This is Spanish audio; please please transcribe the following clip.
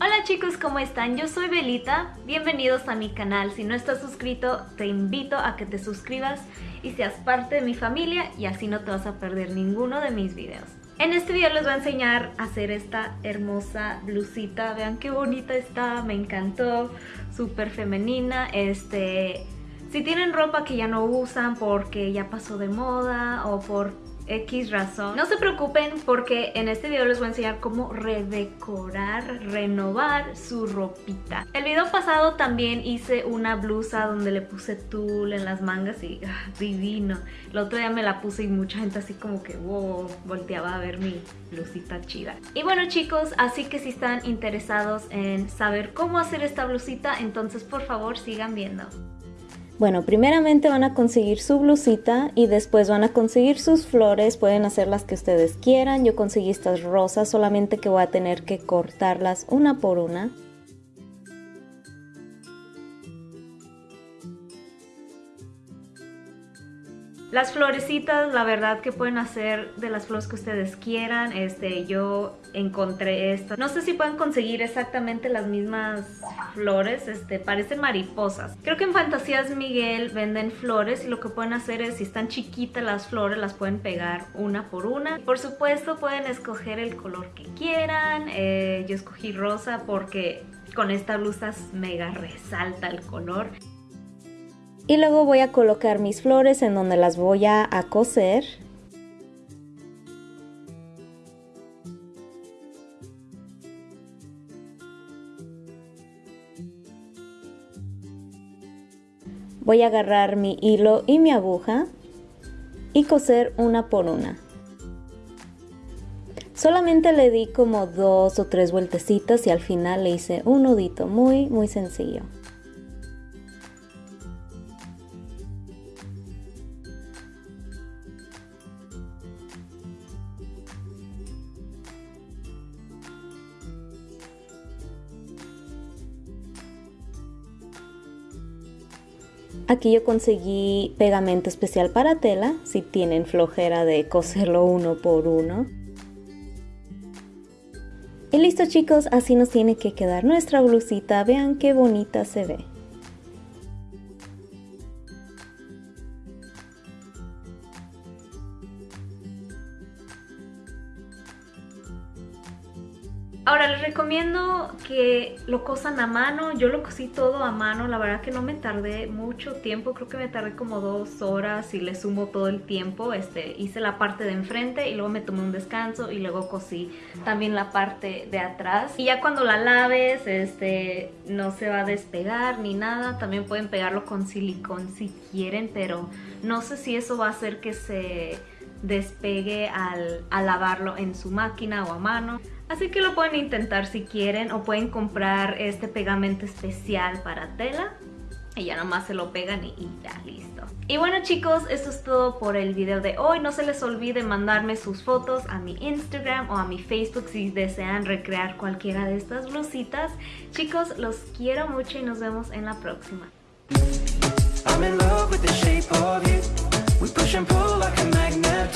Hola chicos, ¿cómo están? Yo soy Belita, bienvenidos a mi canal. Si no estás suscrito, te invito a que te suscribas y seas parte de mi familia y así no te vas a perder ninguno de mis videos. En este video les voy a enseñar a hacer esta hermosa blusita. Vean qué bonita está, me encantó, súper femenina. Este, si tienen ropa que ya no usan porque ya pasó de moda o por X razón. No se preocupen porque en este video les voy a enseñar cómo redecorar, renovar su ropita. El video pasado también hice una blusa donde le puse tul en las mangas y ah, divino. El otro día me la puse y mucha gente así como que wow, volteaba a ver mi blusita chida. Y bueno chicos, así que si están interesados en saber cómo hacer esta blusita, entonces por favor sigan viendo. Bueno, primeramente van a conseguir su blusita y después van a conseguir sus flores, pueden hacer las que ustedes quieran. Yo conseguí estas rosas, solamente que voy a tener que cortarlas una por una. Las florecitas, la verdad que pueden hacer de las flores que ustedes quieran. Este, yo encontré esto. No sé si pueden conseguir exactamente las mismas flores. Este, parecen mariposas. Creo que en Fantasías Miguel venden flores y lo que pueden hacer es, si están chiquitas las flores, las pueden pegar una por una. Por supuesto, pueden escoger el color que quieran. Eh, yo escogí rosa porque con esta blusa mega resalta el color. Y luego voy a colocar mis flores en donde las voy a, coser. Voy a agarrar mi hilo y mi aguja y coser una por una. Solamente le di como dos o tres vueltecitas y al final le hice un nudito muy muy sencillo. Aquí yo conseguí pegamento especial para tela, si tienen flojera de coserlo uno por uno. Y listo chicos, así nos tiene que quedar nuestra blusita, vean qué bonita se ve. Ahora les recomiendo que lo cosan a mano, yo lo cosí todo a mano, la verdad que no me tardé mucho tiempo, creo que me tardé como dos horas y le sumo todo el tiempo, este, hice la parte de enfrente y luego me tomé un descanso y luego cosí también la parte de atrás. Y ya cuando la laves, este, no se va a despegar ni nada, también pueden pegarlo con silicón si quieren, pero no sé si eso va a hacer que se despegue al, al lavarlo en su máquina o a mano. Así que lo pueden intentar si quieren o pueden comprar este pegamento especial para tela y ya nomás se lo pegan y, ya, listo. Y bueno chicos, eso es todo por el video de hoy. No se les olvide mandarme sus fotos a mi Instagram o a mi Facebook si desean recrear cualquiera de estas blusitas. Chicos, los quiero mucho y nos vemos en la próxima. I'm